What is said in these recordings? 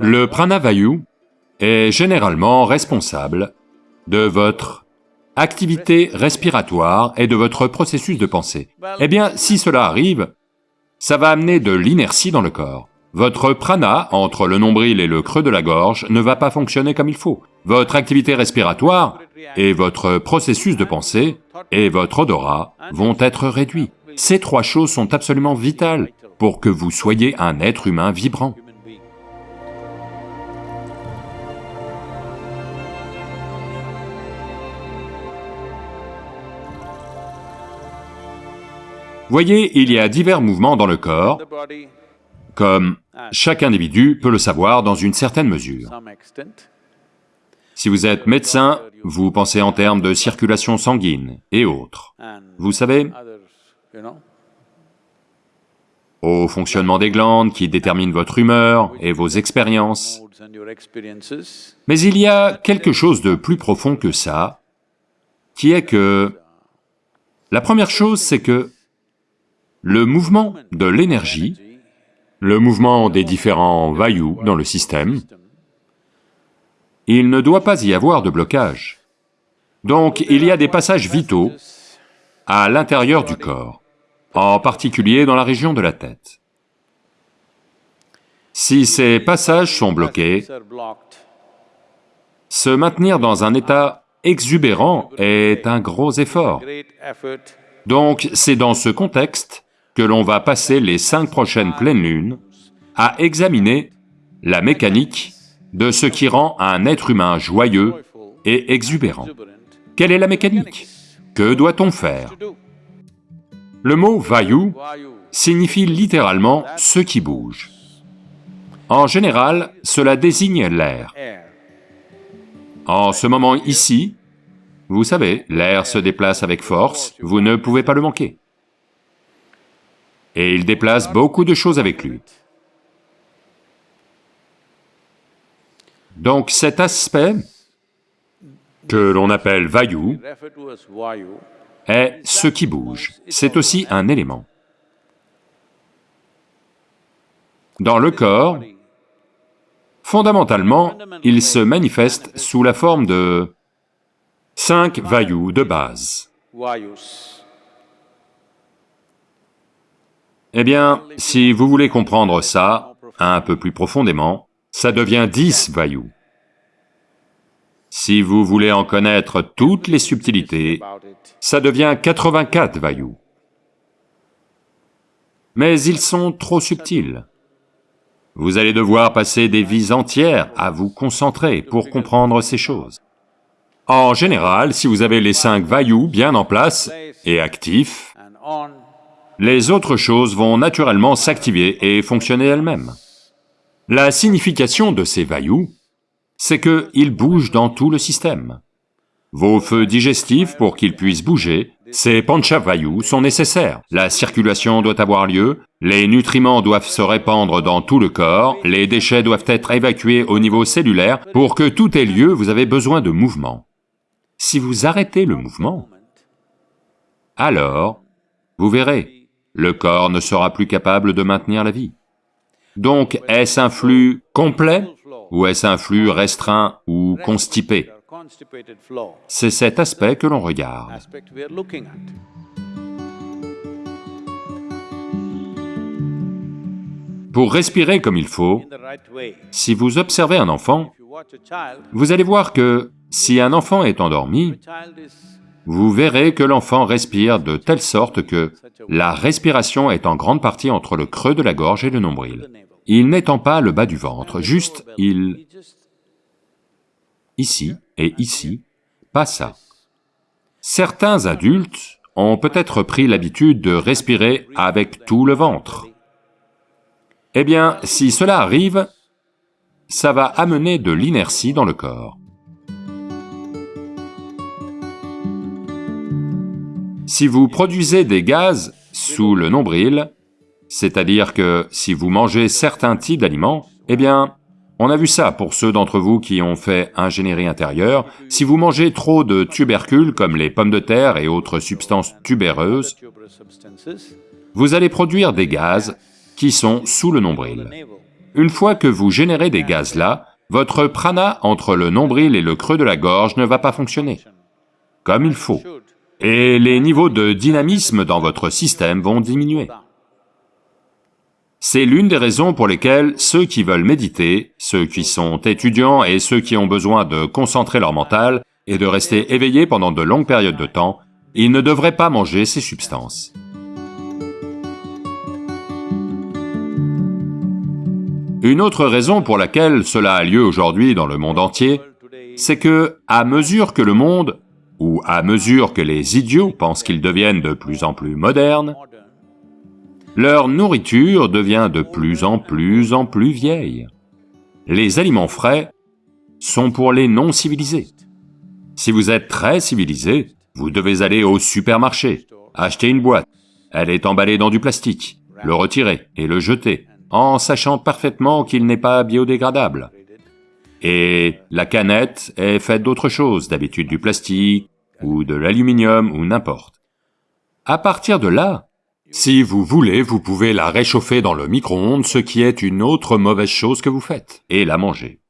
Le pranavayu est généralement responsable de votre activité respiratoire et de votre processus de pensée. Eh bien, si cela arrive, ça va amener de l'inertie dans le corps. Votre prana, entre le nombril et le creux de la gorge, ne va pas fonctionner comme il faut. Votre activité respiratoire et votre processus de pensée et votre odorat vont être réduits. Ces trois choses sont absolument vitales pour que vous soyez un être humain vibrant. Voyez, il y a divers mouvements dans le corps, comme chaque individu peut le savoir dans une certaine mesure. Si vous êtes médecin, vous pensez en termes de circulation sanguine et autres. Vous savez, au fonctionnement des glandes qui déterminent votre humeur et vos expériences. Mais il y a quelque chose de plus profond que ça, qui est que... La première chose, c'est que le mouvement de l'énergie, le mouvement des différents vayus dans le système, il ne doit pas y avoir de blocage. Donc il y a des passages vitaux à l'intérieur du corps, en particulier dans la région de la tête. Si ces passages sont bloqués, se maintenir dans un état exubérant est un gros effort. Donc c'est dans ce contexte que l'on va passer les cinq prochaines pleines lunes à examiner la mécanique de ce qui rend un être humain joyeux et exubérant. Quelle est la mécanique? Que doit-on faire? Le mot vayu signifie littéralement « ce qui bouge ». En général, cela désigne l'air. En ce moment ici, vous savez, l'air se déplace avec force, vous ne pouvez pas le manquer et il déplace beaucoup de choses avec lui. Donc cet aspect, que l'on appelle Vayu, est ce qui bouge, c'est aussi un élément. Dans le corps, fondamentalement, il se manifeste sous la forme de cinq Vayus de base. Eh bien, si vous voulez comprendre ça un peu plus profondément, ça devient 10 Vayus. Si vous voulez en connaître toutes les subtilités, ça devient 84 Vayus. Mais ils sont trop subtils. Vous allez devoir passer des vies entières à vous concentrer pour comprendre ces choses. En général, si vous avez les cinq Vayus bien en place et actifs, les autres choses vont naturellement s'activer et fonctionner elles-mêmes. La signification de ces vaillous, c'est qu'ils bougent dans tout le système. Vos feux digestifs, pour qu'ils puissent bouger, ces vayu sont nécessaires. La circulation doit avoir lieu, les nutriments doivent se répandre dans tout le corps, les déchets doivent être évacués au niveau cellulaire. Pour que tout ait lieu, vous avez besoin de mouvement. Si vous arrêtez le mouvement, alors, vous verrez, le corps ne sera plus capable de maintenir la vie. Donc, est-ce un flux complet ou est-ce un flux restreint ou constipé? C'est cet aspect que l'on regarde. Pour respirer comme il faut, si vous observez un enfant, vous allez voir que si un enfant est endormi, vous verrez que l'enfant respire de telle sorte que la respiration est en grande partie entre le creux de la gorge et le nombril. Il n'étend pas le bas du ventre, juste il... ici et ici, pas ça. Certains adultes ont peut-être pris l'habitude de respirer avec tout le ventre. Eh bien, si cela arrive, ça va amener de l'inertie dans le corps. Si vous produisez des gaz sous le nombril, c'est-à-dire que si vous mangez certains types d'aliments, eh bien, on a vu ça pour ceux d'entre vous qui ont fait ingénierie intérieure, si vous mangez trop de tubercules comme les pommes de terre et autres substances tubéreuses, vous allez produire des gaz qui sont sous le nombril. Une fois que vous générez des gaz là, votre prana entre le nombril et le creux de la gorge ne va pas fonctionner. Comme il faut, et les niveaux de dynamisme dans votre système vont diminuer. C'est l'une des raisons pour lesquelles ceux qui veulent méditer, ceux qui sont étudiants et ceux qui ont besoin de concentrer leur mental et de rester éveillés pendant de longues périodes de temps, ils ne devraient pas manger ces substances. Une autre raison pour laquelle cela a lieu aujourd'hui dans le monde entier, c'est que, à mesure que le monde, ou à mesure que les idiots pensent qu'ils deviennent de plus en plus modernes, leur nourriture devient de plus en plus en plus vieille. Les aliments frais sont pour les non-civilisés. Si vous êtes très civilisé, vous devez aller au supermarché, acheter une boîte, elle est emballée dans du plastique, le retirer et le jeter, en sachant parfaitement qu'il n'est pas biodégradable. Et la canette est faite d'autre chose, d'habitude du plastique, ou de l'aluminium, ou n'importe. À partir de là, si vous voulez, vous pouvez la réchauffer dans le micro-ondes, ce qui est une autre mauvaise chose que vous faites, et la manger.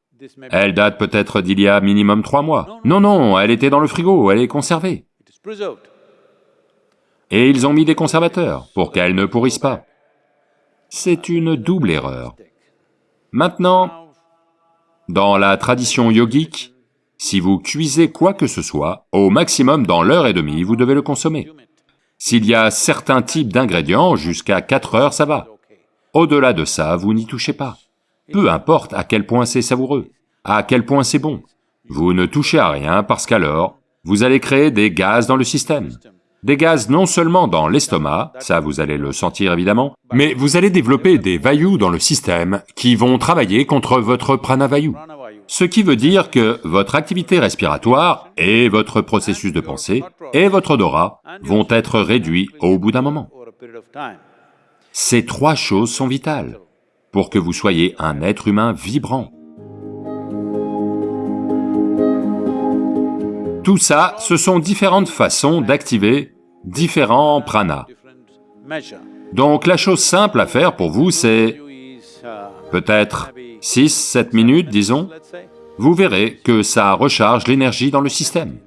Elle date peut-être d'il y a minimum trois mois. Non, non, elle était dans le frigo, elle est conservée. Et ils ont mis des conservateurs pour qu'elle ne pourrisse pas. C'est une double erreur. Maintenant, dans la tradition yogique, si vous cuisez quoi que ce soit, au maximum dans l'heure et demie, vous devez le consommer. S'il y a certains types d'ingrédients, jusqu'à 4 heures, ça va. Au-delà de ça, vous n'y touchez pas. Peu importe à quel point c'est savoureux, à quel point c'est bon. Vous ne touchez à rien parce qu'alors, vous allez créer des gaz dans le système. Des gaz non seulement dans l'estomac, ça vous allez le sentir évidemment, mais vous allez développer des vayus dans le système qui vont travailler contre votre pranavayu. Ce qui veut dire que votre activité respiratoire et votre processus de pensée et votre odorat vont être réduits au bout d'un moment. Ces trois choses sont vitales pour que vous soyez un être humain vibrant. Tout ça, ce sont différentes façons d'activer différents pranas. Donc la chose simple à faire pour vous, c'est peut-être 6, 7 minutes, disons, vous verrez que ça recharge l'énergie dans le système.